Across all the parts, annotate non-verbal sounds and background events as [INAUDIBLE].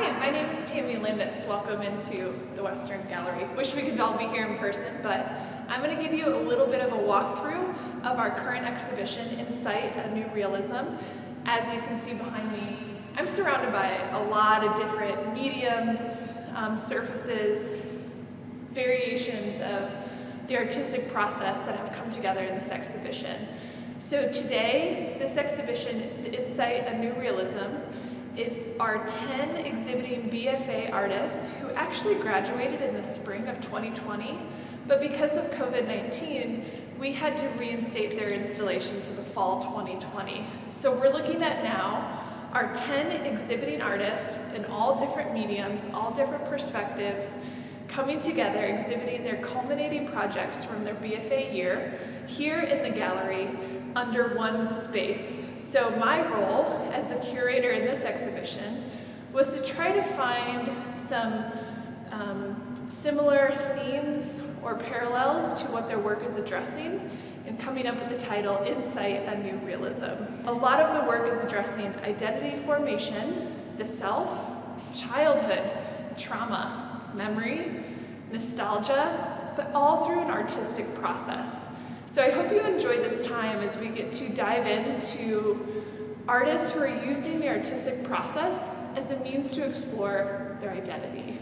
Hi, my name is Tammy Landis. Welcome into the Western Gallery. Wish we could all be here in person, but I'm going to give you a little bit of a walkthrough of our current exhibition, Insight, A New Realism. As you can see behind me, I'm surrounded by a lot of different mediums, um, surfaces, variations of the artistic process that have come together in this exhibition. So today, this exhibition, Insight, A New Realism, is our 10 exhibiting BFA artists who actually graduated in the spring of 2020, but because of COVID-19, we had to reinstate their installation to the fall 2020. So we're looking at now our 10 exhibiting artists in all different mediums, all different perspectives, coming together, exhibiting their culminating projects from their BFA year here in the gallery under one space. So my role as the curator exhibition was to try to find some um, similar themes or parallels to what their work is addressing and coming up with the title Insight, A New Realism. A lot of the work is addressing identity formation, the self, childhood, trauma, memory, nostalgia, but all through an artistic process. So I hope you enjoy this time as we get to dive into artists who are using the artistic process as a means to explore their identity.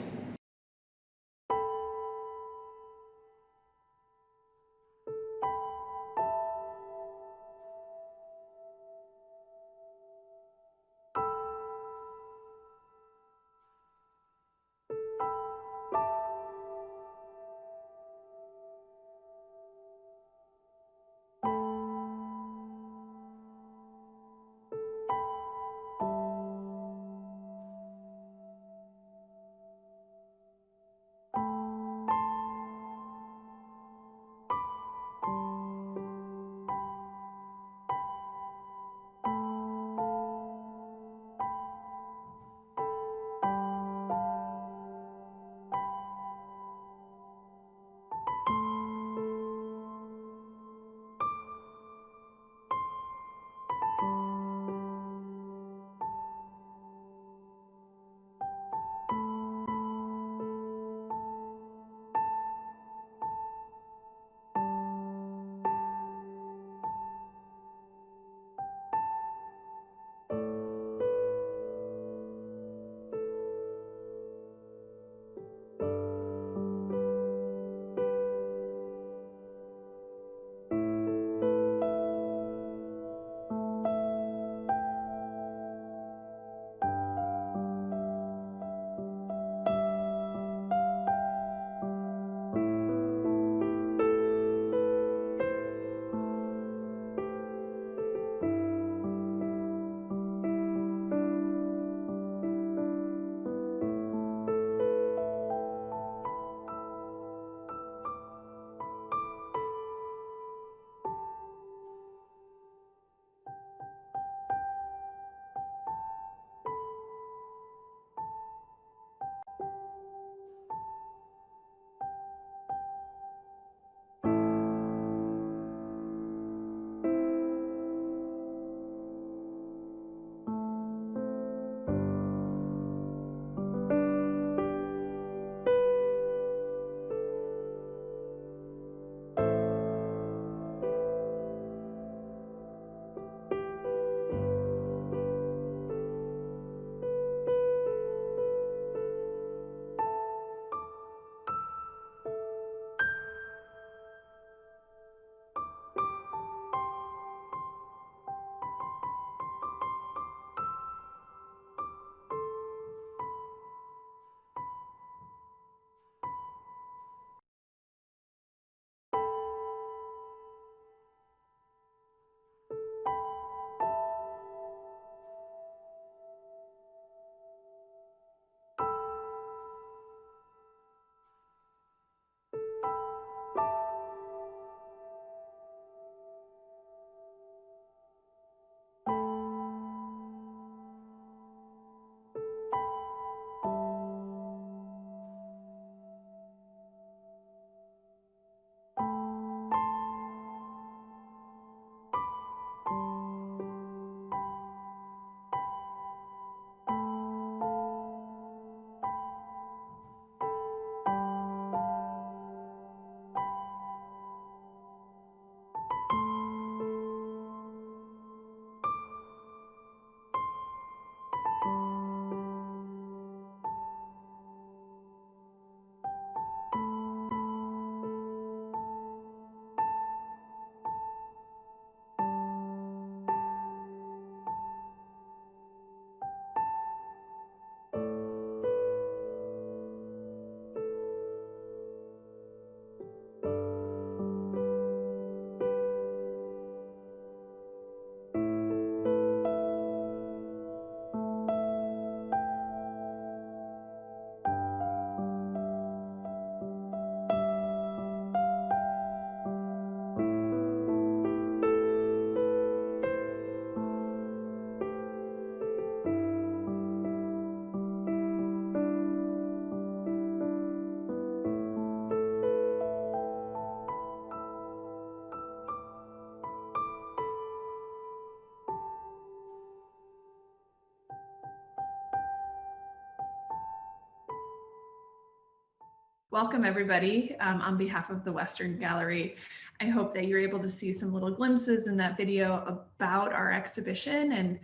Welcome everybody um, on behalf of the Western Gallery. I hope that you're able to see some little glimpses in that video about our exhibition and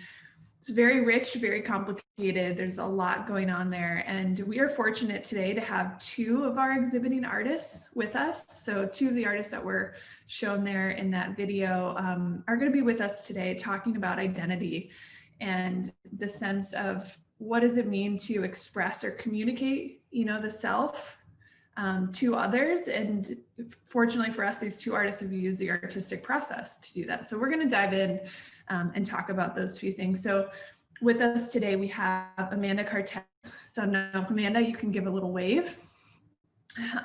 it's very rich, very complicated. There's a lot going on there. And we are fortunate today to have two of our exhibiting artists with us. So two of the artists that were shown there in that video um, are gonna be with us today talking about identity and the sense of what does it mean to express or communicate, you know, the self um, to others. And fortunately for us, these two artists have used the artistic process to do that. So we're going to dive in um, and talk about those few things. So with us today, we have Amanda Cartez. So now, Amanda, you can give a little wave.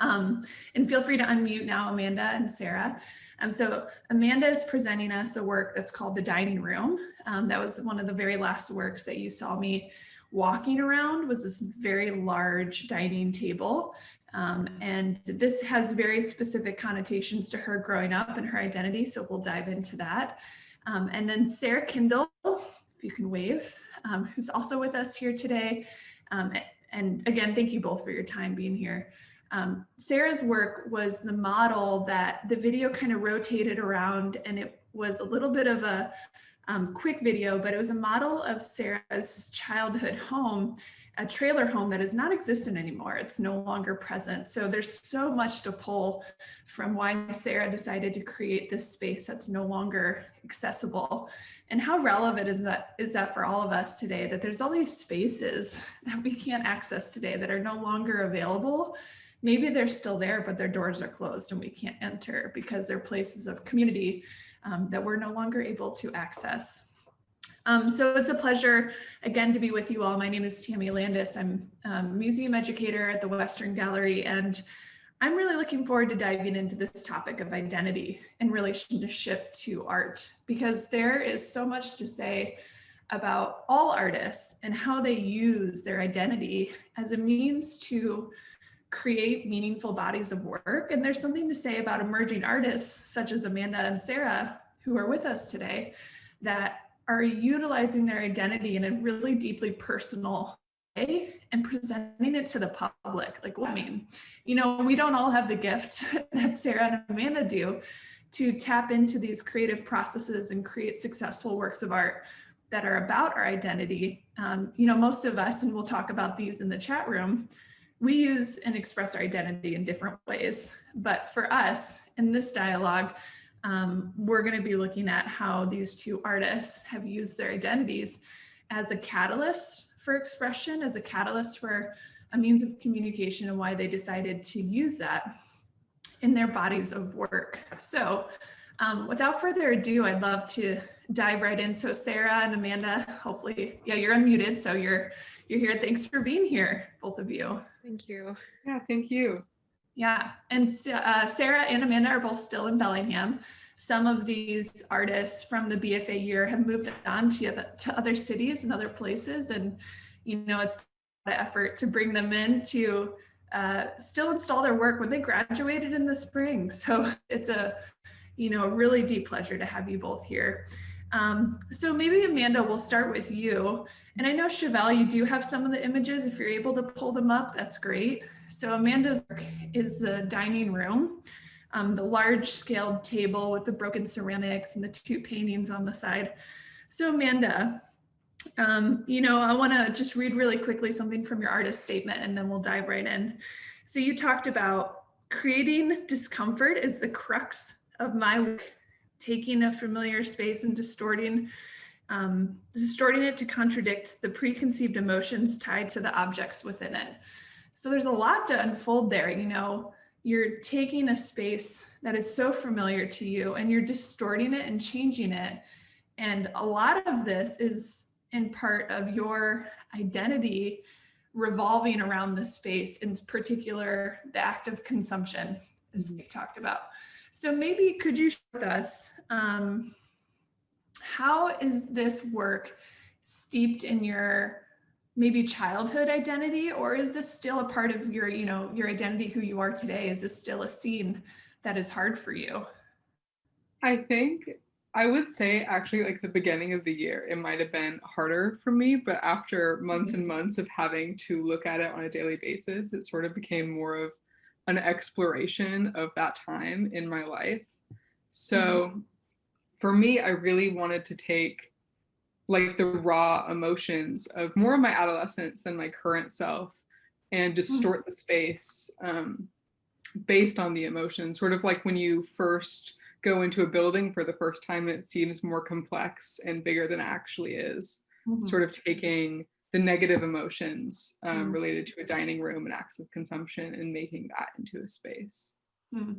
Um, and feel free to unmute now, Amanda and Sarah. Um, so Amanda is presenting us a work that's called The Dining Room. Um, that was one of the very last works that you saw me walking around was this very large dining table um, and this has very specific connotations to her growing up and her identity. So we'll dive into that. Um, and then Sarah Kindle, if you can wave, um, who's also with us here today. Um, and again, thank you both for your time being here. Um, Sarah's work was the model that the video kind of rotated around and it was a little bit of a um, quick video, but it was a model of Sarah's childhood home a trailer home that does not existent anymore. It's no longer present. So there's so much to pull from why Sarah decided to create this space that's no longer accessible. And how relevant is that is that for all of us today that there's all these spaces [LAUGHS] that we can't access today that are no longer available. Maybe they're still there, but their doors are closed and we can't enter because they're places of community um, that we're no longer able to access. Um, so it's a pleasure again to be with you all. My name is Tammy Landis. I'm a um, museum educator at the Western Gallery and I'm really looking forward to diving into this topic of identity in relationship to art because there is so much to say about all artists and how they use their identity as a means to create meaningful bodies of work. And there's something to say about emerging artists such as Amanda and Sarah who are with us today that are utilizing their identity in a really deeply personal way and presenting it to the public. Like, what I mean, you know, we don't all have the gift [LAUGHS] that Sarah and Amanda do to tap into these creative processes and create successful works of art that are about our identity. Um, you know, most of us, and we'll talk about these in the chat room, we use and express our identity in different ways. But for us in this dialogue, um, we're going to be looking at how these two artists have used their identities as a catalyst for expression, as a catalyst for a means of communication and why they decided to use that in their bodies of work. So um, without further ado, I'd love to dive right in. So Sarah and Amanda, hopefully, yeah, you're unmuted. So you're you're here. Thanks for being here, both of you. Thank you. Yeah, thank you. Yeah, and uh, Sarah and Amanda are both still in Bellingham. Some of these artists from the BFA year have moved on to, to other cities and other places. And, you know, it's an effort to bring them in to uh, still install their work when they graduated in the spring. So [LAUGHS] it's a, you know, really deep pleasure to have you both here. Um, so maybe Amanda, we'll start with you. And I know Chevelle, you do have some of the images. If you're able to pull them up, that's great. So Amanda's is the dining room, um, the large scaled table with the broken ceramics and the two paintings on the side. So Amanda, um, you know, I wanna just read really quickly something from your artist statement and then we'll dive right in. So you talked about creating discomfort is the crux of my work taking a familiar space and distorting um, distorting it to contradict the preconceived emotions tied to the objects within it. So there's a lot to unfold there. You know, you're taking a space that is so familiar to you and you're distorting it and changing it. And a lot of this is in part of your identity revolving around the space, in particular, the act of consumption, as we've talked about. So maybe could you share with us, um, how is this work steeped in your maybe childhood identity or is this still a part of your, you know, your identity, who you are today? Is this still a scene that is hard for you? I think I would say actually like the beginning of the year, it might have been harder for me, but after months mm -hmm. and months of having to look at it on a daily basis, it sort of became more of an exploration of that time in my life. So for me, I really wanted to take like the raw emotions of more of my adolescence than my current self and distort the space um, based on the emotions, sort of like when you first go into a building for the first time, it seems more complex and bigger than it actually is. Mhm. Sort of taking the negative emotions um, Mm. related to a dining room and acts of consumption and making that into a space. Hmm.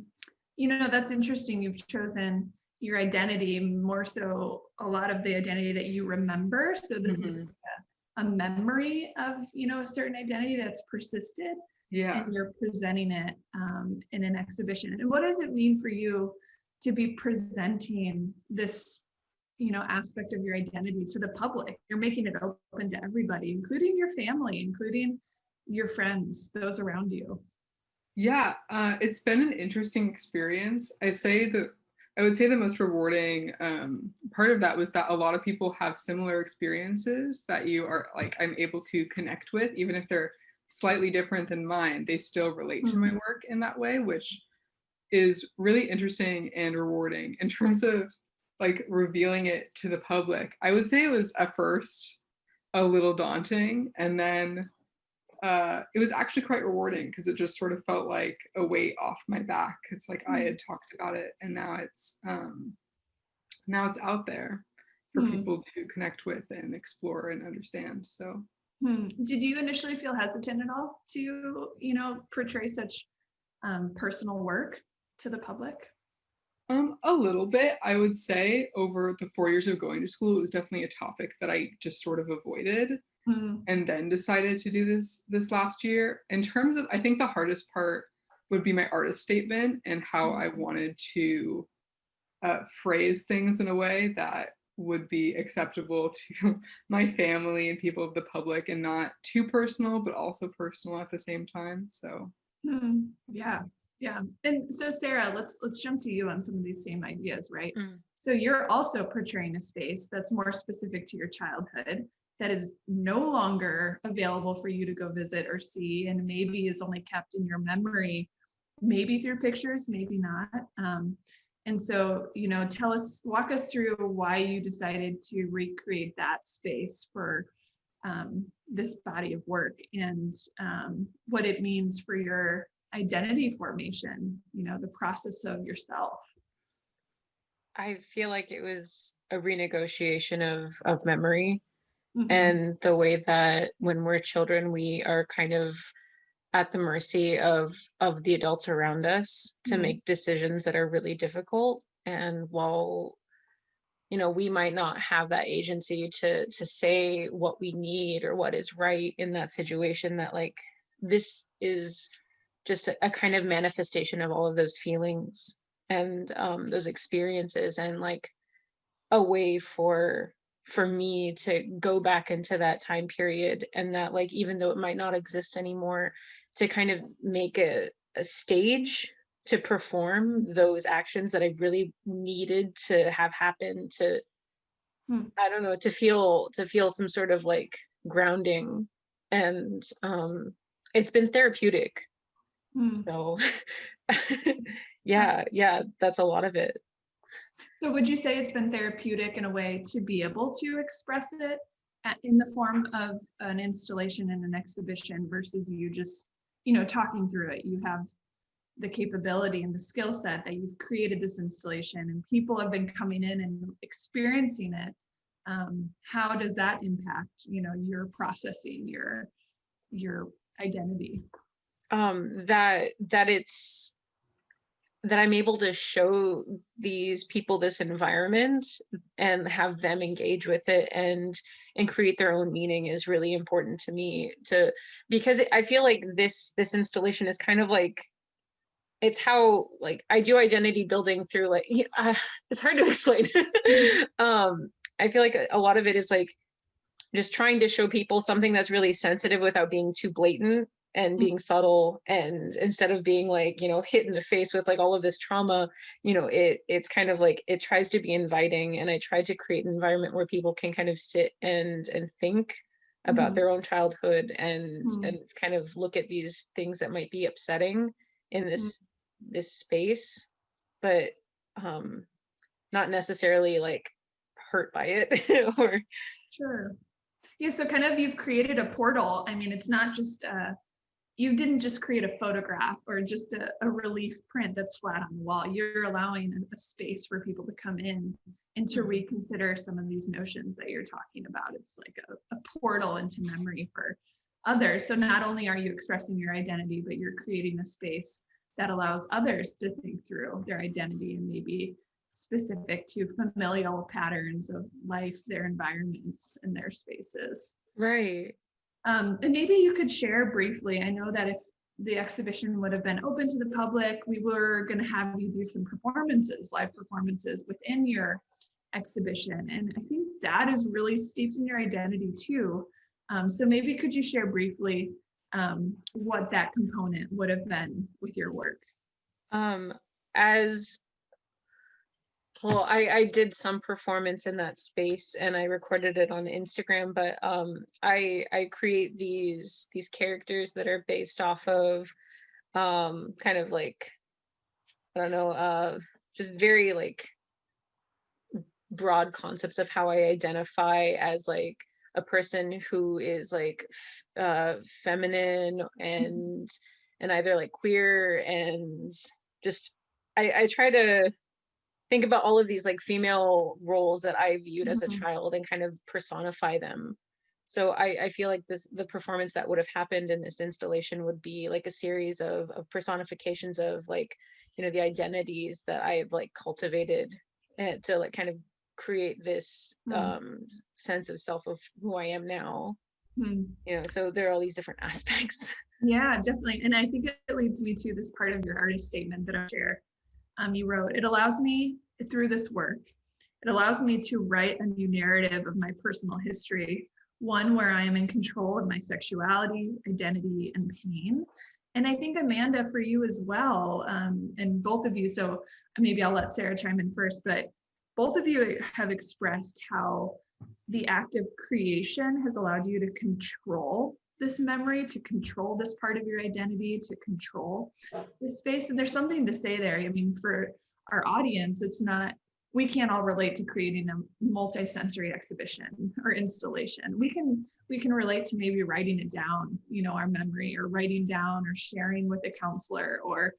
You know, that's interesting. You've chosen your identity more so a lot of the identity that you remember. So this is Mhm. a, a memory of, you know, a certain identity that's persisted Yeah. and you're presenting it um, in an exhibition. And what does it mean for you to be presenting this, you know, aspect of your identity to the public? You're making it open to everybody, including your family, including your friends, those around you. Yeah, uh, it's been an interesting experience. I say that I would say the most rewarding um, part of that was that a lot of people have similar experiences that you are like I'm able to connect with, even if they're slightly different than mine. They still relate to my work in that way, which is really interesting and rewarding in terms of like revealing it to the public. I would say it was at first a little daunting, and then uh, it was actually quite rewarding because it just sort of felt like a weight off my back. It's like I had talked about it and now it's um, now it's out there for Hmm. people to connect with and explore and understand. So Hmm. Did you initially feel hesitant at all to, you know, portray such um, personal work to the public? Um, a little bit, I would say, over the four years of going to school, it was definitely a topic that I just sort of avoided. Hmm. and then decided to do this this last year. In terms of, I think the hardest part would be my artist statement and how I wanted to uh, phrase things in a way that would be acceptable to [LAUGHS] my family and people of the public and not too personal, but also personal at the same time. So Hmm. Yeah, yeah. And so Sarah, let's let's jump to you on some of these same ideas, right? Mm. So you're also portraying a space that's more specific to your childhood that is no longer available for you to go visit or see and maybe is only kept in your memory maybe through pictures maybe not um, and so you know tell us walk us through why you decided to recreate that space for um, this body of work and um, what it means for your identity formation you know the process of yourself I feel like it was a renegotiation of of memory Mhm. and the way that when we're children we are kind of at the mercy of of the adults around us to Mhm. make decisions that are really difficult and while you know we might not have that agency to to say what we need or what is right in that situation that like this is just a, a kind of manifestation of all of those feelings and um those experiences and like a way for for me to go back into that time period and that like even though it might not exist anymore to kind of make a, a stage to perform those actions that i really needed to have happen to Hmm. i don't know to feel to feel some sort of like grounding and um it's been therapeutic Hmm. so [LAUGHS] yeah yeah that's a lot of it So would you say it's been therapeutic in a way to be able to express it in the form of an installation and an exhibition versus you just, you know, talking through it? You have the capability and the skill set that you've created this installation and people have been coming in and experiencing it. Um, how does that impact, you know, your processing, your, your identity? Um that that it's that i'm able to show these people this environment and have them engage with it and and create their own meaning is really important to me to because i feel like this this installation is kind of like it's how like i do identity building through like [LAUGHS] uh, it's hard to [LAUGHS] explain. [LAUGHS] Um i feel like a lot of it is like just trying to show people something that's really sensitive without being too blatant and being subtle and instead of being like you know hit in the face with like all of this trauma you know it it's kind of like it tries to be inviting and i try to create an environment where people can kind of sit and and think about Mhm. their own childhood and Mhm. and kind of look at these things that might be upsetting in this this space, but um not necessarily like hurt by it [LAUGHS] or Sure. Yeah, so kind of you've created a portal. I mean, it's not just uh you didn't just create a photograph or just a, a relief print that's flat on the wall. You're allowing a, space for people to come in and to Mhm. reconsider some of these notions that you're talking about. It's like a, a portal into memory for others. So not only are you expressing your identity, but you're creating a space that allows others to think through their identity and maybe specific to familial patterns of life, their environments, and their spaces. right. Um, and maybe you could share briefly. I know that if the exhibition would have been open to the public, we were going to have you do some performances, live performances within your exhibition. And I think that is really steeped in your identity too. Um, so maybe could you share briefly um, what that component would have been with your work? Um as well, I I did some performance in that space and I recorded it on Instagram, but um I I create these these characters that are based off of um kind of like I don't know, uh just very like broad concepts of how I identify as like a person who is like uh feminine and and either like queer and just I, I try to think about all of these like female roles that I viewed as a Mhm. child and kind of personify them. So I, I feel like this the performance that would have happened in this installation would be like a series of of personifications of like you know the identities that I've like cultivated and to like kind of create this Hmm. um sense of self of who I am now. Hmm. You know, so there are all these different [LAUGHS] aspects. Yeah, definitely. And I think it leads me to this part of your artist statement that I share. Um, you wrote, it allows me through this work, it allows me to write a new narrative of my personal history, one where I am in control of my sexuality, identity, and pain. And I think Amanda, for you as well, um, and both of you, so maybe I'll let Sarah chime in first, but both of you have expressed how the act of creation has allowed you to control this memory, to control this part of your identity, to control this space. And there's something to say there. I mean, for our audience, it's not, we can't all relate to creating a multi-sensory exhibition or installation. We can we can relate to maybe writing it down, you know, our memory or writing down or sharing with a counselor or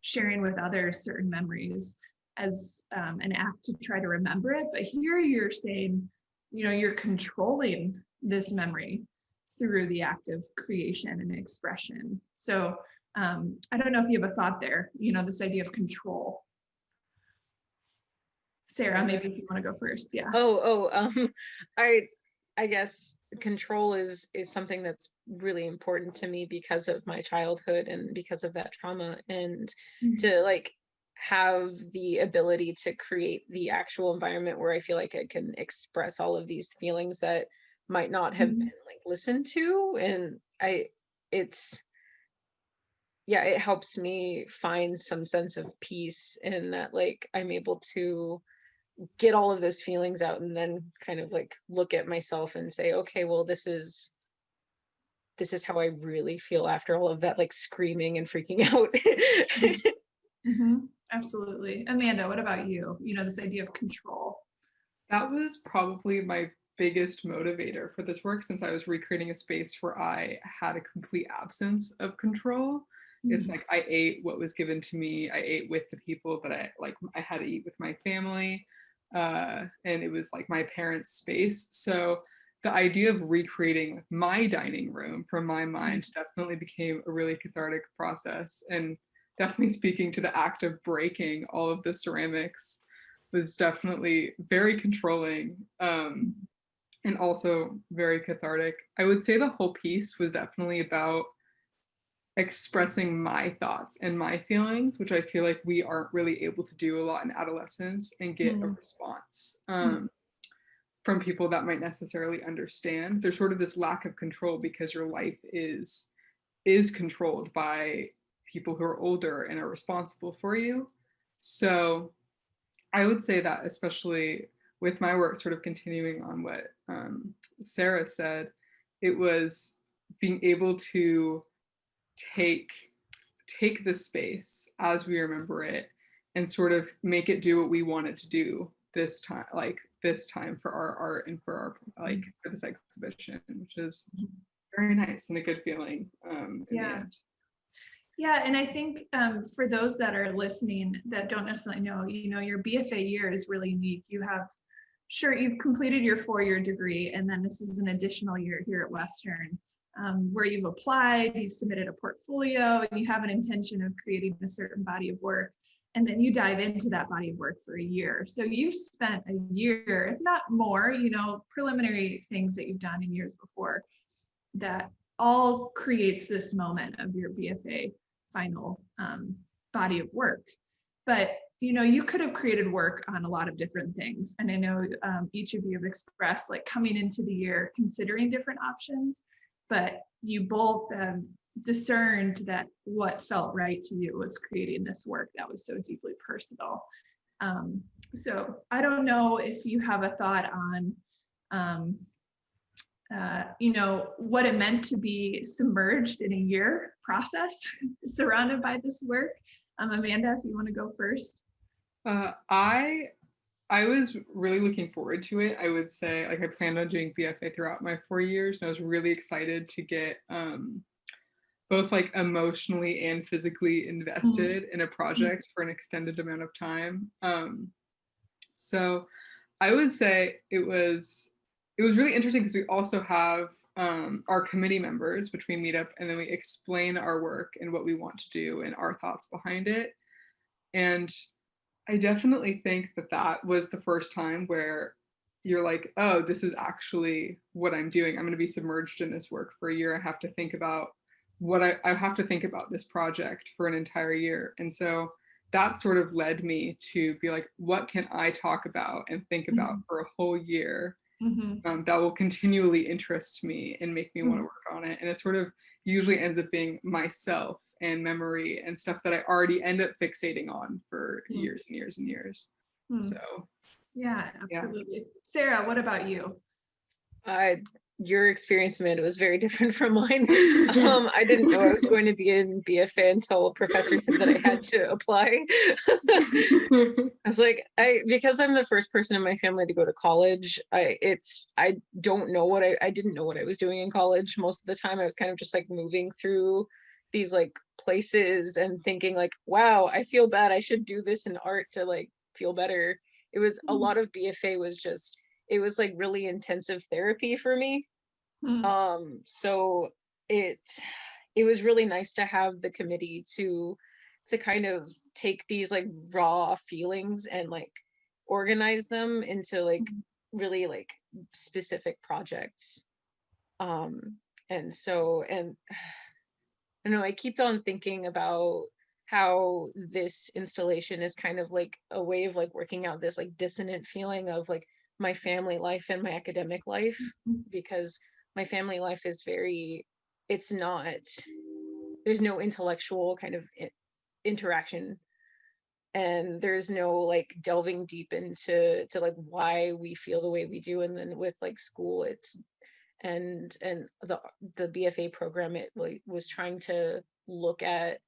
sharing with others certain memories as um, an act to try to remember it. But here you're saying, you know, you're controlling this memory through the act of creation and expression. So um, I don't know if you have a thought there, you know, this idea of control. Sarah, maybe if you want to go first, yeah. Oh, oh, [LAUGHS] um, I, I guess control is is something that's really important to me because of my childhood and because of that trauma, and Mhm. to like have the ability to create the actual environment where I feel like I can express all of these feelings that might not have Mhm. been like listened to, and I, it's yeah, it helps me find some sense of peace in that like I'm able to get all of those feelings out and then kind of like look at myself and say okay well this is this is how i really feel after all of that like screaming and freaking [LAUGHS] out Mhm, Absolutely. Amanda, what about you? You know, this idea of control. That was probably my biggest motivator for this work since I was recreating a space where I had a complete absence of control. It's like I ate what was given to me. I ate with the people that I like I had to eat with my family. Uh, and it was like my parents' space. So the idea of recreating my dining room from my mind definitely became a really cathartic process and definitely speaking to the act of breaking all of the ceramics was definitely very controlling um, and also very cathartic. I would say the whole piece was definitely about expressing my thoughts and my feelings, which I feel like we aren't really able to do a lot in adolescence and get a Mm. response um, from people that might necessarily understand. There's sort of this lack of control because your life is is controlled by people who are older and are responsible for you. So I would say that especially with my work, sort of continuing on what um, Sarah said, it was being able to take take the space as we remember it and sort of make it do what we want it to do this time, like this time for our art and for our like for this exhibition, which is very nice and a good feeling. Um, Yeah. Yeah, and I think um, for those that are listening that don't necessarily know, you know, your BFA year is really unique. You have, sure, you've completed your four-year degree, and then this is an additional year here at Western, um, where you've applied, you've submitted a portfolio, and you have an intention of creating a certain body of work, and then you dive into that body of work for a year. So you've spent a year, if not more, you know, preliminary things that you've done in years before that all creates this moment of your BFA final um, body of work. But you know, you could have created work on a lot of different things, and I know um, each of you have expressed like coming into the year considering different options, but you both have discerned that what felt right to you was creating this work that was so deeply personal. Um, so I don't know if you have a thought on um, uh, you know, what it meant to be submerged in a year process [LAUGHS] surrounded by this work. Um, Amanda, if you want to go first. Uh, I I was really looking forward to it. I would say like I planned on doing BFA throughout my four years, and I was really excited to get um, both like emotionally and physically invested in a project for an extended amount of time. Um, so I would say it was it was really interesting because we also have um, our committee members, which we meet up and then we explain our work and what we want to do and our thoughts behind it. And I definitely think that that was the first time where you're like, oh, this is actually what I'm doing. I'm going to be submerged in this work for a year. I have to think about what I, I have to think about this project for an entire year. And so that sort of led me to be like, what can I talk about and think about Mhm. for a whole year Mhm. um, that will continually interest me and make me want to work on it. And it sort of usually ends up being myself and memory and stuff that I already end up fixating on for Mm. years and years and years. Hmm. So Yeah, Yeah. absolutely. Sarah, what about you? Uh, your experience, Amanda, was very [LAUGHS] different from mine. [LAUGHS] Um, I didn't know I was going to be in BFA until a professor said that I had to apply. [LAUGHS] I was like, I because I'm the first person in my family to go to college. I it's I don't know what I I didn't know what I was doing in college most of the time. I was kind of just like moving through these like places and thinking like, wow, I feel bad. I should do this in art to like feel better. It was a Mhm. lot of BFA was just it was like really intensive therapy for me. Hmm. Um so it it was really nice to have the committee to to kind of take these like raw feelings and like organize them into like Mhm. really like specific projects um and so and I know I keep on thinking about how this installation is kind of like a way of like working out this like dissonant feeling of like my family life and my academic life Mhm. because my family life is very it's not there's no intellectual kind of interaction and there's no like delving deep into to like why we feel the way we do and then with like school it's and and the the bfa program it like was trying to look at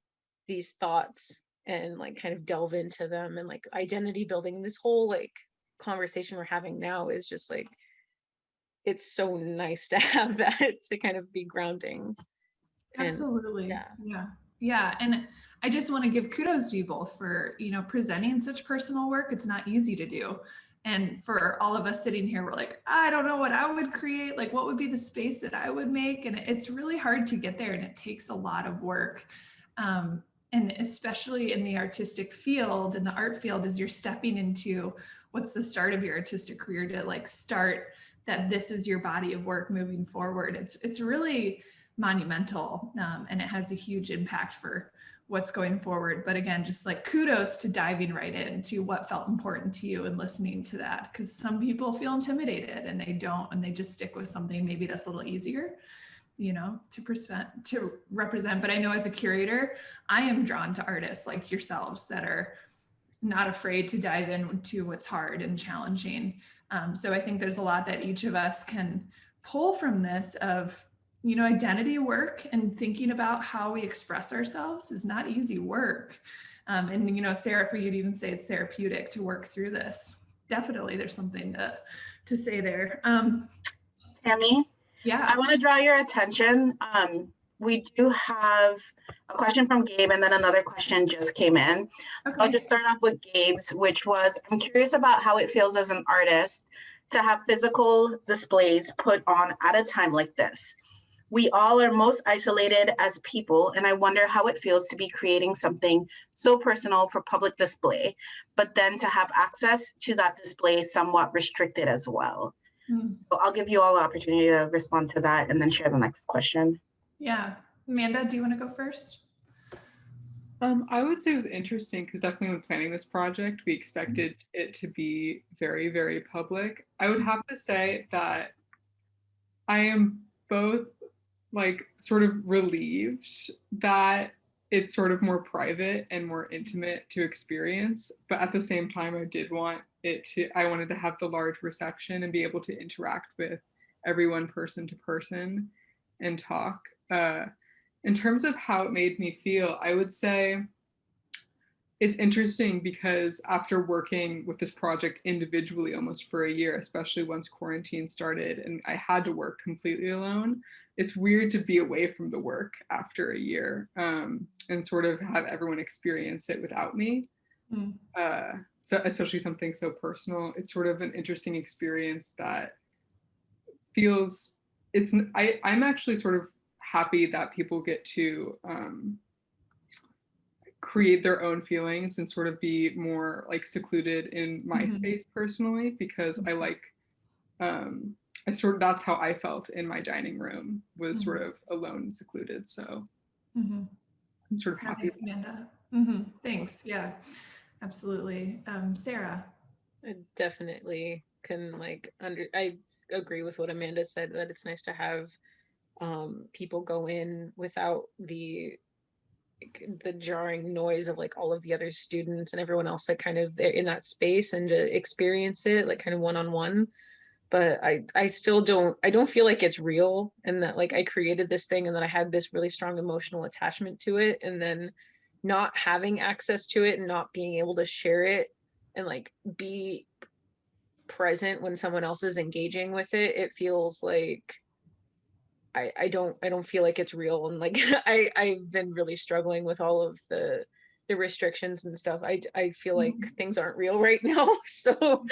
these thoughts and like kind of delve into them and like identity building this whole like conversation we're having now is just like it's so nice to [LAUGHS] have that to kind of be grounding and Absolutely. yeah. Yeah. Yeah. And I just want to give kudos to you both for, you know, presenting such personal work. It's not easy to do. And for all of us sitting here, we're like, I don't know what I would create. Like, what would be the space that I would make? And it's really hard to get there and it takes a lot of work. Um, and especially in the artistic field, in the art field, as you're stepping into what's the start of your artistic career to like start that this is your body of work moving forward. It's it's really monumental um, and it has a huge impact for what's going forward. But again, just like kudos to diving right into what felt important to you and listening to that because some people feel intimidated and they don't and they just stick with something maybe that's a little easier you know to present to represent but i know as a curator i am drawn to artists like yourselves that are not afraid to dive into what's hard and challenging um, so i think there's a lot that each of us can pull from this of you know, identity work and thinking about how we express ourselves is not easy work. Um, and, you know, Sarah, for you to even say it's therapeutic to work through this, definitely there's something to, to say there. Um, Tammy, yeah. I want to draw your attention. Um, we do have a question from Gabe and then another question just came in. I'll just start off with Gabe's, which was, I'm curious about how it feels as an artist to have physical displays put on at a time like this. We all are most isolated as people, and I wonder how it feels to be creating something so personal for public display, but then to have access to that display somewhat restricted as well. Mm, So I'll give you all the opportunity to respond to that and then share the next question. Yeah. Amanda, do you want to go first? Um, I would say it was interesting because definitely when planning this project, we expected it to be very, very public. I would have to say that I am both like sort of relieved that it's sort of more private and more intimate to experience, but at the same time, I did want it to, I wanted to have the large reception and be able to interact with everyone person to person and talk. Uh, in terms of how it made me feel, I would say it's interesting because after working with this project individually almost for a year, especially once quarantine started and I had to work completely alone, it's weird to be away from the work after a year um, and sort of have everyone experience it without me. Mm. Uh, so especially something so personal, it's sort of an interesting experience that feels it's I, I'm actually sort of happy that people get to um, create their own feelings and sort of be more like secluded in my Mhm. space personally because I like um, I sort of that's how I felt in my dining room was sort of alone and secluded. So mm -hmm. I'm sort of happy. Thanks, Amanda. hmm Thanks. Yeah, absolutely. Um, Sarah. I definitely can like under I agree with what Amanda said that it's nice to have um people go in without the like, the jarring noise of like all of the other students and everyone else that kind of in that space and to experience it like kind of one on one but I I still don't I don't feel like it's real and that like I created this thing and then I had this really strong emotional attachment to it and then not having access to it and not being able to share it and like be present when someone else is engaging with it it feels like i i don't i don't feel like it's real and like [LAUGHS] i i've been really struggling with all of the the restrictions and stuff i i feel like Mhm. things aren't real [LAUGHS] right now so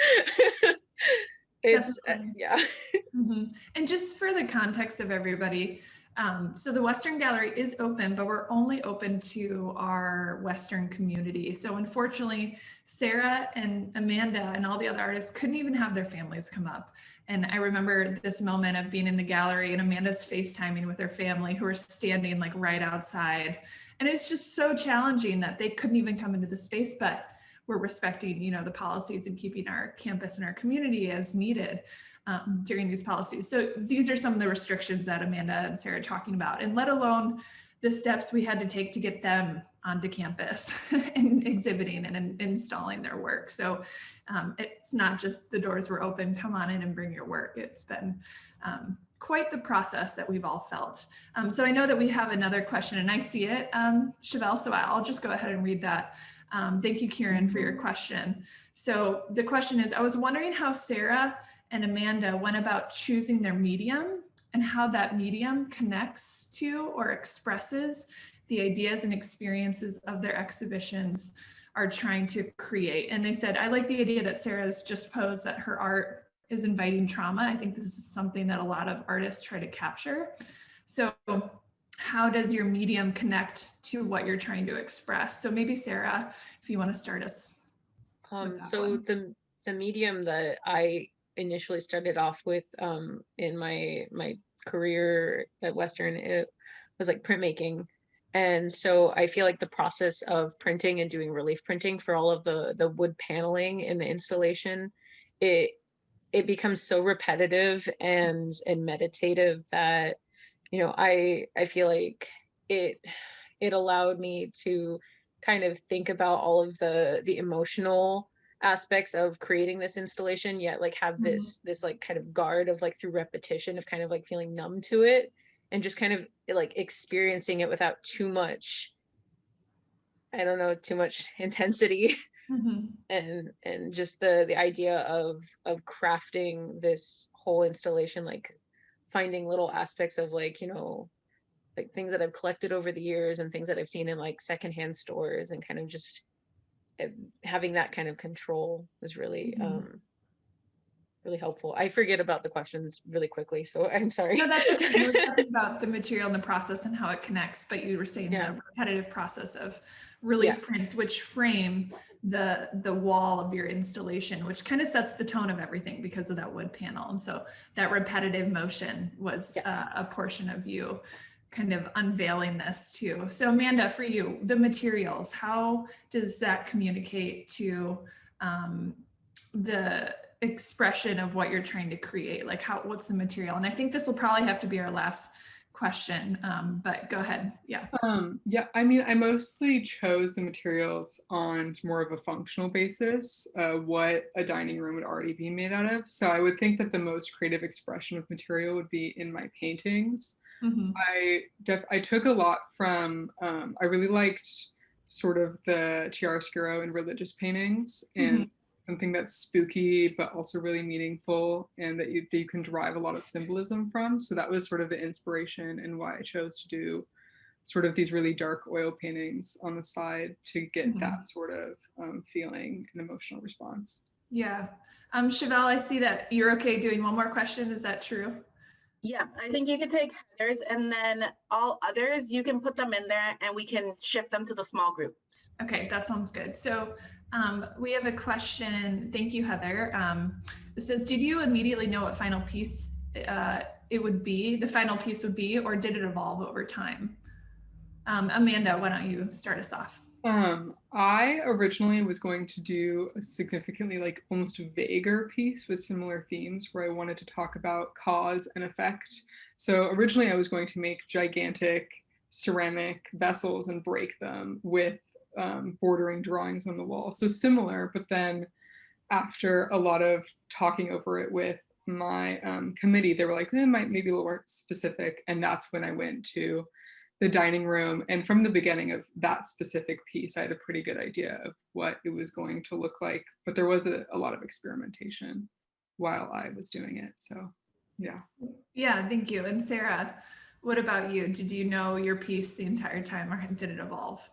it's uh, yeah [LAUGHS] Mhm. And just for the context of everybody, um, so the Western Gallery is open, but we're only open to our Western community. So unfortunately, Sarah and Amanda and all the other artists couldn't even have their families come up. And I remember this moment of being in the gallery and Amanda's FaceTiming with her family who were standing like right outside. And it's just so challenging that they couldn't even come into the space, but we're respecting, you know, the policies and keeping our campus and our community as needed um, during these policies. So these are some of the restrictions that Amanda and Sarah are talking about, and let alone the steps we had to take to get them onto campus [LAUGHS] and exhibiting and, in- installing their work. So um, it's not just the doors were open, come on in and bring your work. It's been um, quite the process that we've all felt. Um, so I know that we have another question and I see it, um, Chevelle, so I'll just go ahead and read that. Um, thank you, Kieran, for your question. So the question is, I was wondering how Sarah and Amanda went about choosing their medium and how that medium connects to or expresses the ideas and experiences of their exhibitions are trying to create. And they said, I like the idea that Sarah's just posed that her art is inviting trauma. I think this is something that a lot of artists try to capture. So how does your medium connect to what you're trying to express? So maybe Sarah, if you want to start us. Um, so one. the the medium that I initially started off with um, in my my career at Western it was like printmaking, and so I feel like the process of printing and doing relief printing for all of the the wood paneling in the installation, it it becomes so repetitive and and meditative that you know I I feel like it it allowed me to kind of think about all of the the emotional aspects of creating this installation yet like have Mhm. this this like kind of guard of like through repetition of kind of like feeling numb to it and just kind of like experiencing it without too much i don't know too much [LAUGHS] intensity Mhm. and and just the the idea of of crafting this whole installation like finding little aspects of like you know like things that i've collected over the years and things that i've seen in like secondhand stores and kind of just having that kind of control was really Mhm. um really helpful i forget about the questions really quickly so [LAUGHS] i'm sorry No, that's okay. You were [LAUGHS] talking about the material and the process and how it connects, but you were saying Yeah. the repetitive process of relief Yeah. prints, which frame the the wall of your installation, which kind of sets the tone of everything because of that wood panel. And so that repetitive motion was Yes. uh, a portion of you kind of unveiling this too. So Amanda, for you, the materials, how does that communicate to um, the expression of what you're trying to create? Like how, what's the material? And I think this will probably have to be our last question, um, but go ahead. Yeah. Um, yeah, I mean, I mostly chose the materials on more of a functional basis, uh, what a dining room would already be made out of. So I would think that the most creative expression of material would be in my paintings. Mhm. I def I took a lot from um, I really liked sort of the chiaroscuro and religious paintings and something that's spooky but also really meaningful and that you, that you can derive a lot of symbolism from. So that was sort of the inspiration and why I chose to do sort of these really dark oil paintings on the side to get Mhm. that sort of um, feeling and emotional response. Yeah. Um, Chevelle, I see that you're okay doing one more question. Is that true? Yeah, I think you can take Heather's and then all others, you can put them in there and we can shift them to the small groups. Okay, that sounds good. So um, we have a question. Thank you, Heather. Um, it says, did you immediately know what final piece uh, it would be, the final piece would be, or did it evolve over time? Um, Amanda, why don't you start us off? Um, I originally was going to do a significantly like almost vaguer piece with similar themes where I wanted to talk about cause and effect. So originally I was going to make gigantic ceramic vessels and break them with um, bordering drawings on the wall. So similar, but then after a lot of talking over it with my um, committee, they were like, eh, might maybe a little more specific. And that's when I went to the dining room. And from the beginning of that specific piece, I had a pretty good idea of what it was going to look like. But there was a, a lot of experimentation while I was doing it. So yeah. Yeah, thank you. And Sarah, what about you? Did you know your piece the entire time or did it evolve?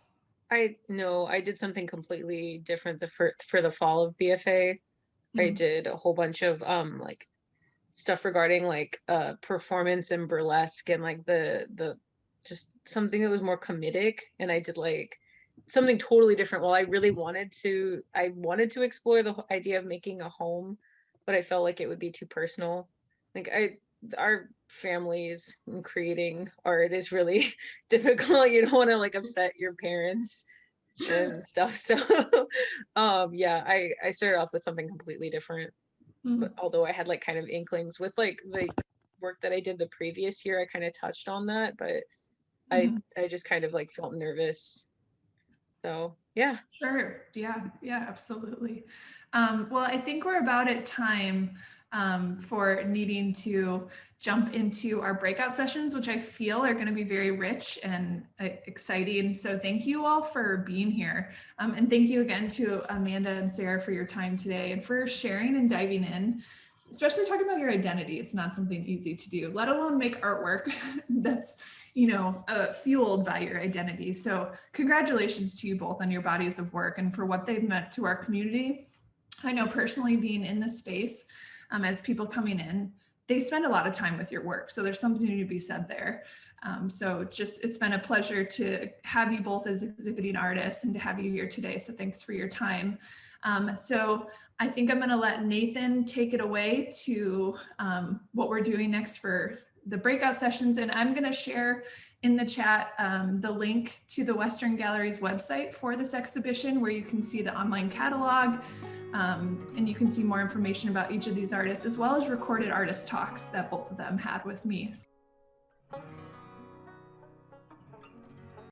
I no, I did something completely different the for for the fall of BFA. I Mhm. did a whole bunch of um like stuff regarding like uh performance and burlesque and like the the just something that was more comedic and I did like something totally different. Well, I really wanted to I wanted to explore the idea of making a home, but I felt like it would be too personal. Like I our families and creating art is really [LAUGHS] difficult. You don't want to like upset your parents and [LAUGHS] stuff. So [LAUGHS] um yeah, I I started off with something completely different. Mhm. But although I had like kind of inklings with like the work that I did the previous year, I kind of touched on that, but I I just kind of like felt nervous. So yeah. Sure. Yeah. Yeah. Absolutely. Um, well, I think we're about at time um, for needing to jump into our breakout sessions, which I feel are going to be very rich and uh, exciting. So thank you all for being here. Um, and thank you again to Amanda and Sarah for your time today and for sharing and diving in, especially talking about your identity. It's not something easy to do, let alone make artwork [LAUGHS] that's, you know, uh, fueled by your identity. So congratulations to you both on your bodies of work and for what they've meant to our community. I know personally being in this space um, as people coming in, they spend a lot of time with your work. So there's something to be said there. Um, so just, it's been a pleasure to have you both as exhibiting artists and to have you here today. So thanks for your time. Um, so I think I'm gonna let Nathan take it away to um, what we're doing next for the breakout sessions. And I'm gonna share in the chat um, the link to the Western Gallery's website for this exhibition where you can see the online catalog um, and you can see more information about each of these artists as well as recorded artist talks that both of them had with me.